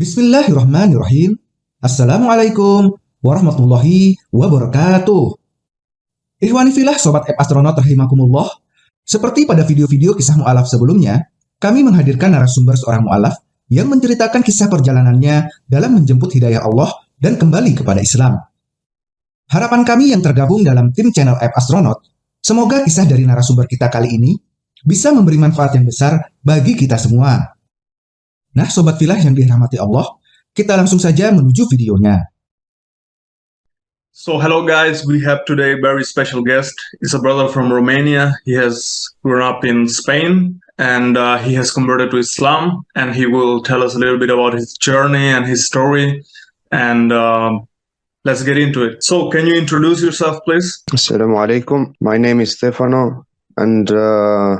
Bismillahirrahmanirrahim. Assalamualaikum warahmatullahi wabarakatuh. Ikhwani filah Sobat App Astronaut rahimakumullah. Seperti pada video-video kisah mu'alaf sebelumnya, kami menghadirkan narasumber seorang mu'alaf yang menceritakan kisah perjalanannya dalam menjemput hidayah Allah dan kembali kepada Islam. Harapan kami yang tergabung dalam tim channel App Astronaut, semoga kisah dari narasumber kita kali ini bisa memberi manfaat yang besar bagi kita semua. Nah, Sobat Filah yang dirahmati Allah, kita langsung saja menuju videonya. So hello guys, we have today a very special guest. He's a brother from Romania. He has grown up in Spain and uh, he has converted to Islam and he will tell us a little bit about his journey and his story and uh, let's get into it. So can you introduce yourself please? Assalamu alaikum. My name is Stefano and uh,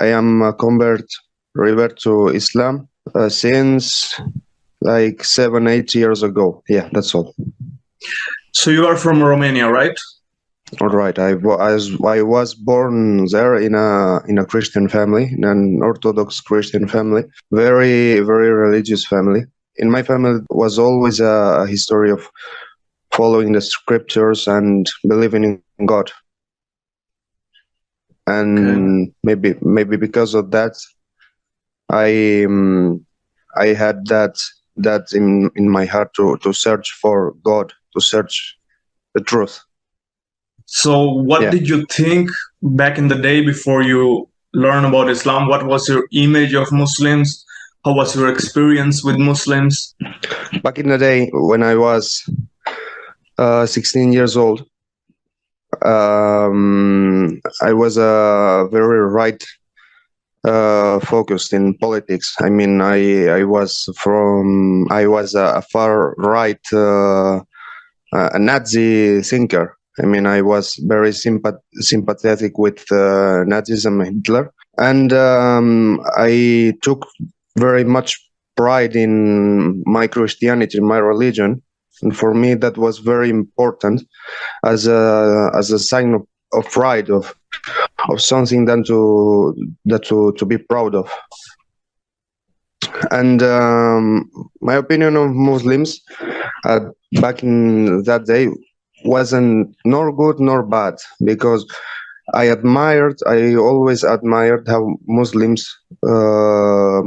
I am a convert revert to Islam uh, since like seven, eight years ago. Yeah, that's all. So you are from Romania, right? All right. I was I was born there in a in a Christian family, in an Orthodox Christian family, very very religious family. In my family was always a, a history of following the scriptures and believing in God. And okay. maybe maybe because of that, I um, I had that that in in my heart to to search for God, to search the truth. So, what yeah. did you think back in the day before you learn about Islam? What was your image of Muslims? How was your experience with Muslims? Back in the day, when I was uh, 16 years old, um, I was a very right uh, focused in politics. I mean, I I was from I was a, far right uh, a Nazi thinker. I mean, I was very sympath sympathetic with uh, Nazism and Hitler, and um, I took very much pride in my Christianity, my religion, and for me that was very important as a as a sign of, of pride of of something than to that to to be proud of. And um, my opinion of muslims uh, back in that day wasn't nor good nor bad because i admired i always admired how muslims uh,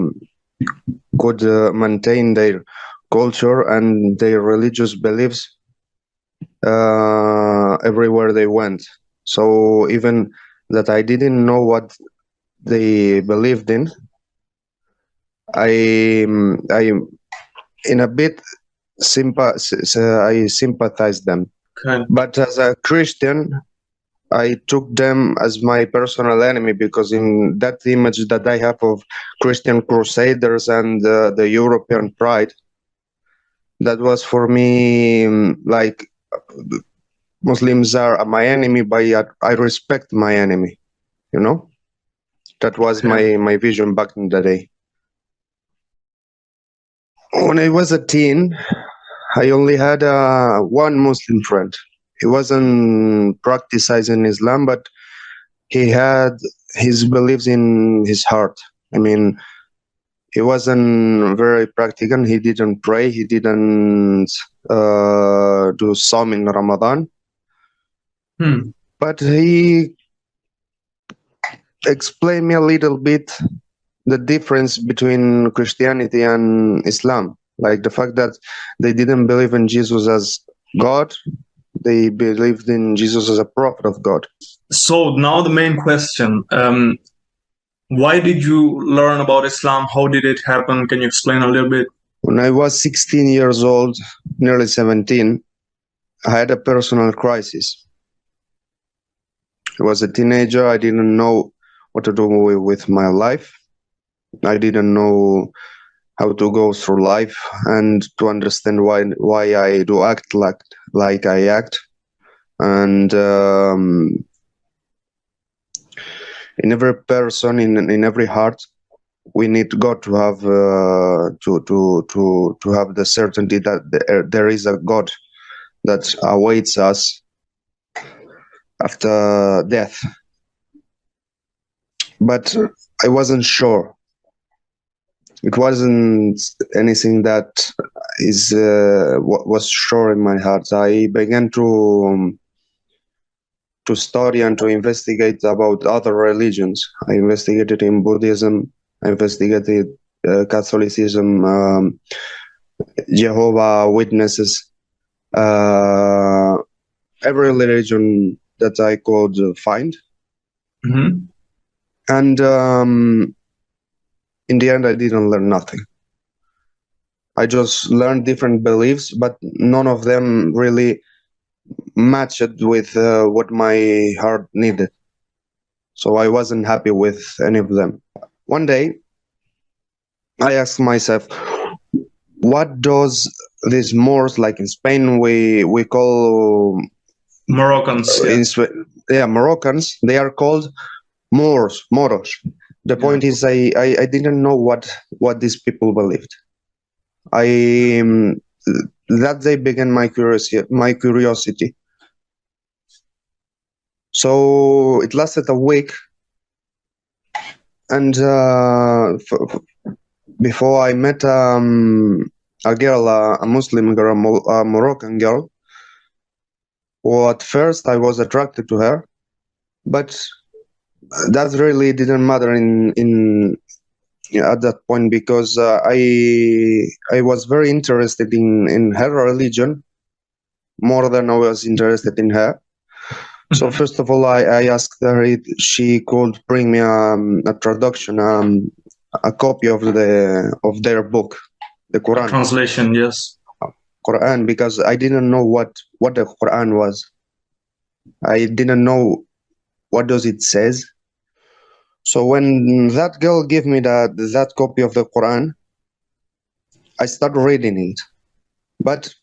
could uh, maintain their culture and their religious beliefs uh, everywhere they went. So even that I didn't know what they believed in. I I in a bit I sympathized them. Okay. But as a Christian, I took them as my personal enemy because in that image that I have of Christian crusaders and uh, the European pride, that was for me like Muslims are my enemy, but I respect my enemy. You know, that was my my vision back in the day. When I was a teen, I only had uh, one Muslim friend. He wasn't practicing Islam, but he had his beliefs in his heart. I mean, he wasn't very practical. He didn't pray. He didn't uh, do some in Ramadan Hmm. But he explained me a little bit the difference between Christianity and Islam, like the fact that they didn't believe in Jesus as God, they believed in Jesus as a prophet of God. So now the main question, um, why did you learn about Islam? How did it happen? Can you explain a little bit? When I was 16 years old, nearly 17, I had a personal crisis. I was a teenager. I didn't know what to do with my life. I didn't know how to go through life and to understand why why I do act like like I act. And um, in every person, in in every heart, we need God to have uh, to to to to have the certainty that there, there is a God that awaits us after death. But I wasn't sure. it wasn't anything that is uh, was sure in my heart. I began to um, to study and to investigate about other religions. I investigated in Buddhism. I investigated uh, Catholicism, um, Jehovah Witnesses, uh, every religion that I could find, hmm and um, in the end, I didn't learn nothing. I just learned different beliefs, but none of them really matched with uh, what my heart needed. So I wasn't happy with any of them. One day, I asked myself, what does this Moors, like in Spain, we we call Moroccans. yeah. in yeah Moroccans, they are called Moors, Moros. The point is, I, I I didn't know what what these people believed. I um, that day began my curiosity. My curiosity. So it lasted a week, and uh, before I met um, a girl, uh, a Muslim girl, a Moroccan girl. Well, at first I was attracted to her, but that really didn't matter in in at that point because uh, I I was very interested in in her religion more than I was interested in her. So Mhm. first of all, I, I asked her if she could bring me um, a traduction, um, a copy of the of their book, the Quran. Translation, yes. Quran because I didn't know what what the Quran was. I didn't know what does it says. So when that girl gave me that that copy of the Quran, I started reading it. But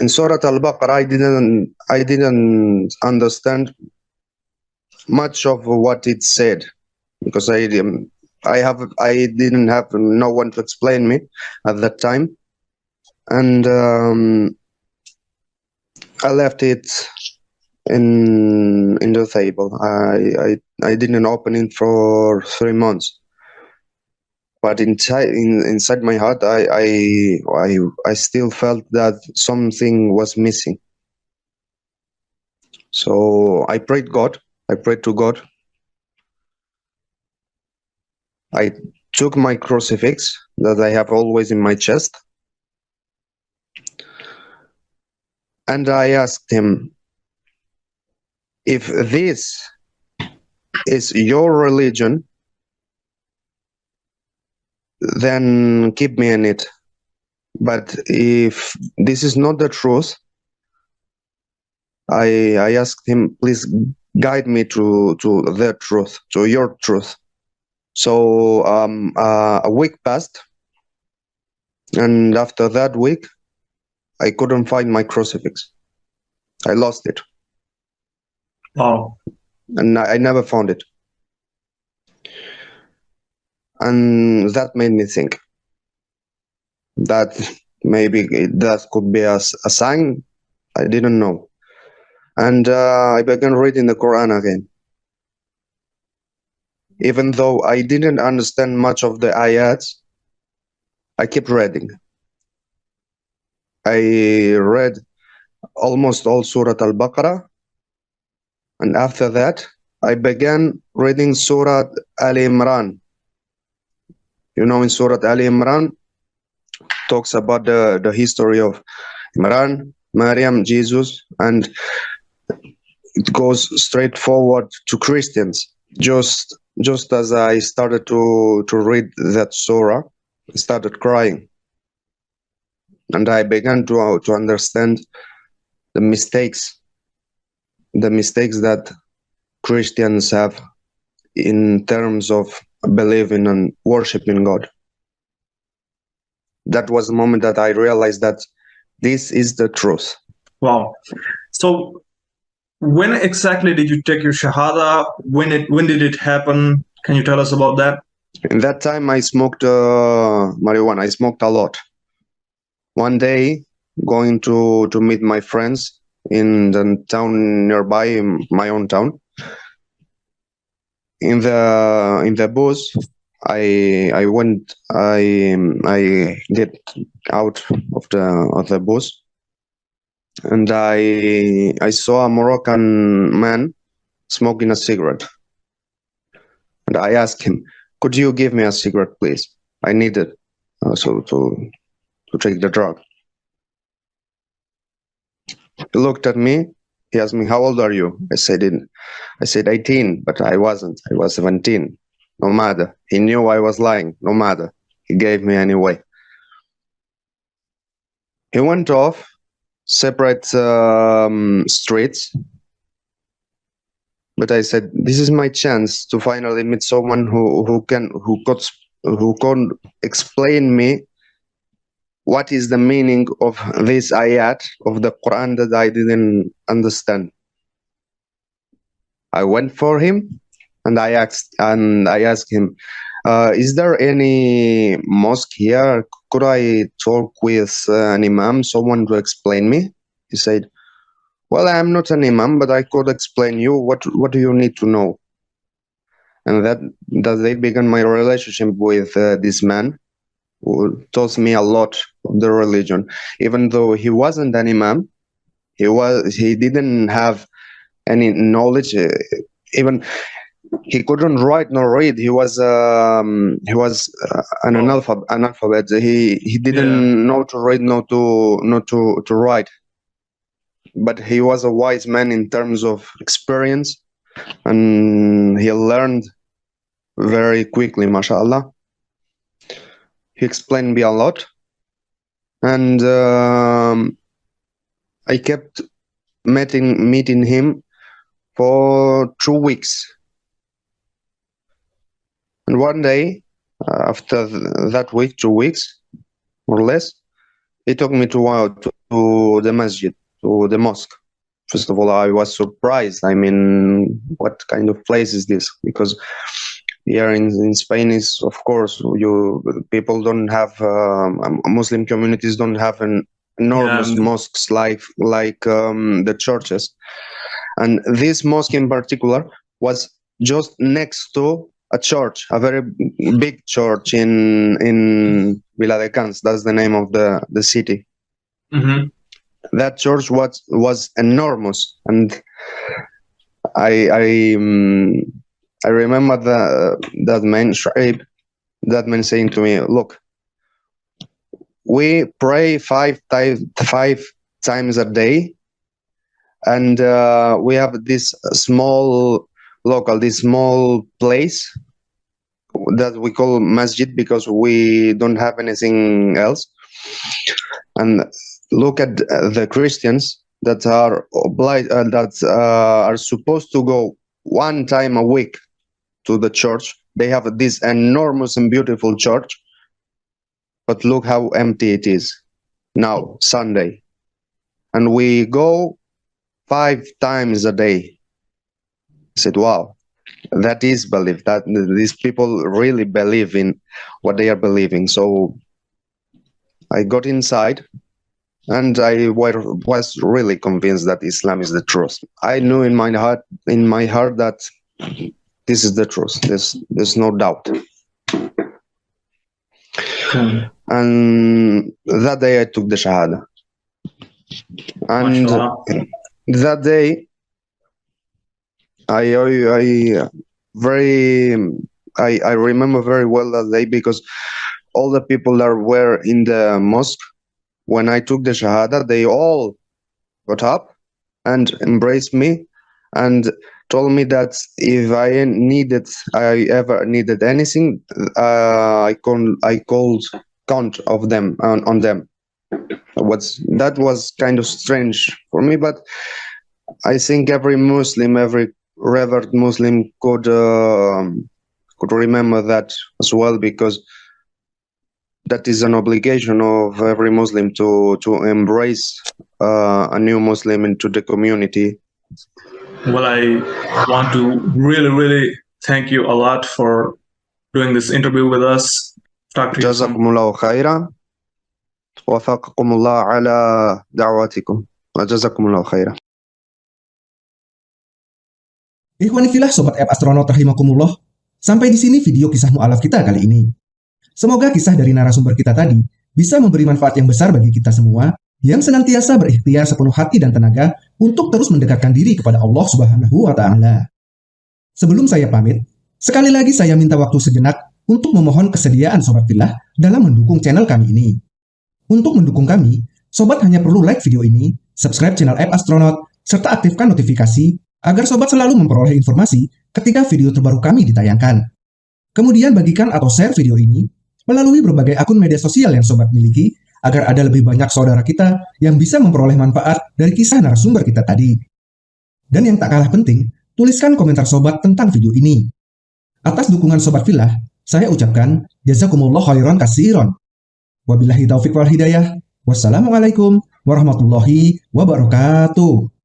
in Surah Al-Baqarah, I didn't I didn't understand much of what it said because I I have I didn't have no one to explain me at that time, and um, I left it in in the table. I I I didn't open it for three months. But inside in, inside my heart, I, I I I still felt that something was missing. So I prayed God. I prayed to God. I took my crucifix that I have always in my chest, and I asked him, if this is your religion, then keep me in it. But if this is not the truth, I I asked him, please guide me to to the truth, to your truth. So um, uh, a week passed, and after that week, I couldn't find my crucifix. I lost it, Wow. and I, I never found it. And that made me think that maybe that could be a sign. I didn't know. And uh, I began reading the Quran again. Even though I didn't understand much of the ayats, I kept reading. I read almost all Surah Al Baqarah, and after that, I began reading Surah Al Imran. You know, in Surah Al Imran, talks about the, the history of Imran, Maryam, Jesus, and it goes straight forward to Christians. Just just as I started to to read that surah, I started crying, and I began to to understand the mistakes, the mistakes that Christians have in terms of believing and worshiping God. That was the moment that I realized that this is the truth. Wow. So when exactly did you take your shahada? When it when did it happen? Can you tell us about that? In that time, I smoked uh, marijuana. I smoked a lot. One day, going to to meet my friends in the town nearby, in my own town. In the in the bus, I I went I I get out of the of the bus and I I saw a Moroccan man smoking a cigarette. And I asked him, "Could you give me a cigarette, please? I need it uh, also to to take the drug." He looked at me. He asked me, "How old are you?" I said, I said 18, but I wasn't. I was 17. No matter. He knew I was lying. No matter. He gave me anyway. He went off separate um, streets. But I said, this is my chance to finally meet someone who, who can who could who can explain me what is the meaning of this ayat of the Quran that I didn't understand. I went for him and I asked and I asked him, uh, is there any mosque here? Could I talk with uh, an imam, someone to explain me? He said, well, I'm not an imam, but I could explain you. What What do you need to know? And that that they began my relationship with uh, this man, taught me a lot of the religion. Even though he wasn't an imam, he was he didn't have any knowledge. Uh, even he couldn't write nor read. He was um, he was uh, an analphabet. analphabet. He he didn't Yeah. know to read, nor to not to to write. But he was a wise man in terms of experience, and he learned very quickly. Mashallah. He explained me a lot, and um, I kept meeting meeting him for two weeks. And one day, uh, after th- that week, two weeks, or less, he took me to, uh, to the masjid, to the mosque. First of all, I was surprised. I mean, what kind of place is this? Because here in, in Spain is, of course, you people don't have um, um, Muslim communities don't have an enormous Yeah. mosques like like um, the churches, and this mosque in particular was just next to a church, a very big church in in Viladecans. That's the name of the the city. hmm That church was was enormous, and I I um, I remember that that man that man saying to me, "Look, we pray five times five times a day, and uh, we have this small local, this small place that we call masjid because we don't have anything else. And look at the Christians that are obliged uh, that uh, are supposed to go one time a week to the church. They have this enormous and beautiful church, but look how empty it is now Sunday, and we go five times a day. I said, "Wow." that is belief that these people really believe in what they are believing so i got inside and i was really convinced that islam is the truth i knew in my heart in my heart that this is the truth. There's there's no doubt. Hmm. And that day i took the shahada. And that day I, I I very I I remember very well that day because all the people that were in the mosque when I took the shahada they all got up and embraced me. And told me that if I needed I ever needed anything uh, I con I called count of them on, on them what's that was kind of strange for me but I think every Muslim, every revered Muslim could um could remember that as well because that is an obligation of every Muslim to to embrace uh, a new Muslim into the community. Well, I want to really, really thank you a lot for doing this interview with us. Talk to you soon. جزاكم الله خيرا وفقكم الله على دعواتكم وجزاكم الله خيرا Ikhwanifilah Sobat App Astronaut Rahimakumullah, Sampai di sini video kisah mu'alaf kita kali ini. Semoga kisah dari narasumber kita tadi bisa memberi manfaat yang besar bagi kita semua yang senantiasa berikhtiar sepenuh hati dan tenaga untuk terus mendekatkan diri kepada Allah Subhanahu wa taala. Sebelum saya pamit, sekali lagi saya minta waktu sejenak untuk memohon kesediaan Sobat Filah dalam mendukung channel kami ini. Untuk mendukung kami, Sobat hanya perlu like video ini, subscribe channel App Astronaut, serta aktifkan notifikasi agar Sobat selalu memperoleh informasi ketika video terbaru kami ditayangkan. Kemudian bagikan atau share video ini melalui berbagai akun media sosial yang Sobat miliki agar ada lebih banyak saudara kita yang bisa memperoleh manfaat dari kisah narasumber kita tadi. Dan yang tak kalah penting, tuliskan komentar sobat tentang video ini. Atas dukungan sobat filah, saya ucapkan jazakumullah khairan kasiron. Wabillahi taufiq wal hidayah. Wassalamualaikum warahmatullahi wabarakatuh.